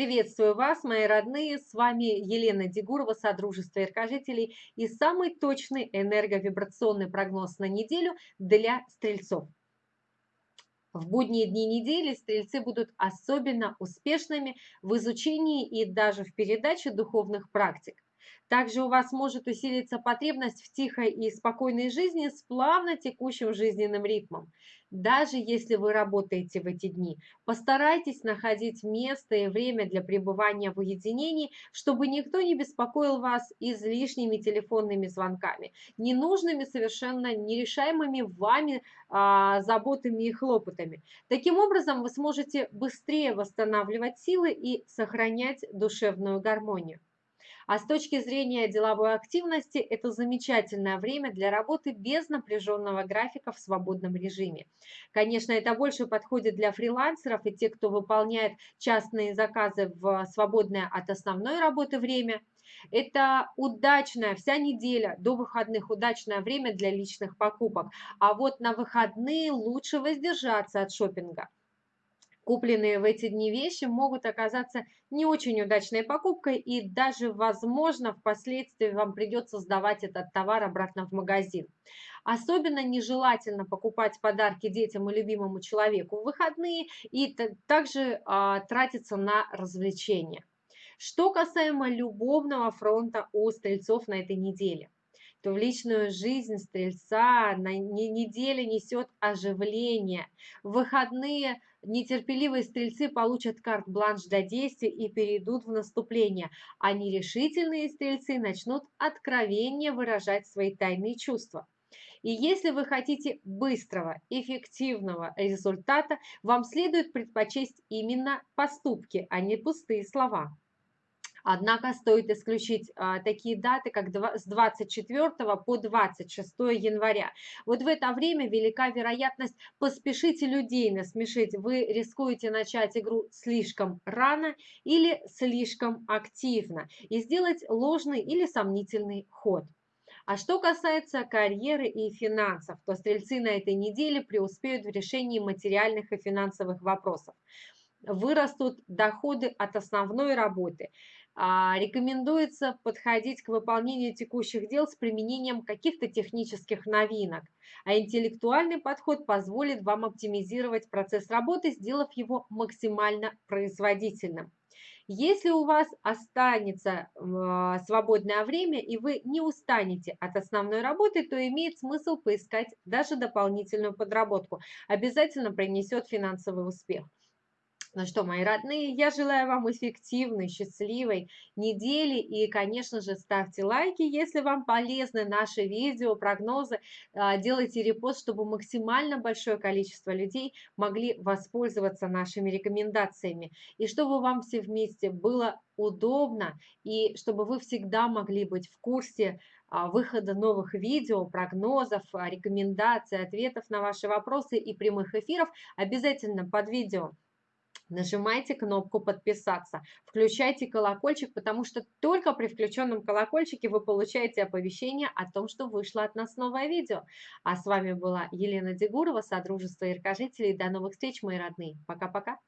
Приветствую вас, мои родные! С вами Елена Дегурова, Содружество Иркожителей и самый точный энерговибрационный прогноз на неделю для стрельцов. В будние дни недели стрельцы будут особенно успешными в изучении и даже в передаче духовных практик. Также у вас может усилиться потребность в тихой и спокойной жизни с плавно текущим жизненным ритмом. Даже если вы работаете в эти дни, постарайтесь находить место и время для пребывания в уединении, чтобы никто не беспокоил вас излишними телефонными звонками, ненужными, совершенно нерешаемыми вами а, заботами и хлопотами. Таким образом, вы сможете быстрее восстанавливать силы и сохранять душевную гармонию. А с точки зрения деловой активности, это замечательное время для работы без напряженного графика в свободном режиме. Конечно, это больше подходит для фрилансеров и тех, кто выполняет частные заказы в свободное от основной работы время. Это удачная вся неделя до выходных, удачное время для личных покупок. А вот на выходные лучше воздержаться от шопинга. Купленные в эти дни вещи могут оказаться не очень удачной покупкой и даже, возможно, впоследствии вам придется сдавать этот товар обратно в магазин. Особенно нежелательно покупать подарки детям и любимому человеку в выходные и также а, тратиться на развлечения. Что касаемо любовного фронта у стрельцов на этой неделе – то в личную жизнь стрельца на неделе несет оживление. В выходные нетерпеливые стрельцы получат карт-бланш для действий и перейдут в наступление, а нерешительные стрельцы начнут откровенно выражать свои тайные чувства. И если вы хотите быстрого, эффективного результата, вам следует предпочесть именно поступки, а не пустые слова. Однако стоит исключить а, такие даты, как с 24 по 26 января. Вот в это время велика вероятность поспешите людей насмешить. Вы рискуете начать игру слишком рано или слишком активно и сделать ложный или сомнительный ход. А что касается карьеры и финансов, то стрельцы на этой неделе преуспеют в решении материальных и финансовых вопросов. Вырастут доходы от основной работы – а, рекомендуется подходить к выполнению текущих дел с применением каких-то технических новинок, а интеллектуальный подход позволит вам оптимизировать процесс работы, сделав его максимально производительным. Если у вас останется а, свободное время и вы не устанете от основной работы, то имеет смысл поискать даже дополнительную подработку. Обязательно принесет финансовый успех. Ну что, мои родные, я желаю вам эффективной, счастливой недели. И, конечно же, ставьте лайки, если вам полезны наши видео, прогнозы, а, делайте репост, чтобы максимально большое количество людей могли воспользоваться нашими рекомендациями. И чтобы вам все вместе было удобно и чтобы вы всегда могли быть в курсе а, выхода новых видео, прогнозов, а, рекомендаций, ответов на ваши вопросы и прямых эфиров. Обязательно под видео Нажимайте кнопку «Подписаться», включайте колокольчик, потому что только при включенном колокольчике вы получаете оповещение о том, что вышло от нас новое видео. А с вами была Елена Дегурова, Содружество Иркожителей. До новых встреч, мои родные. Пока-пока.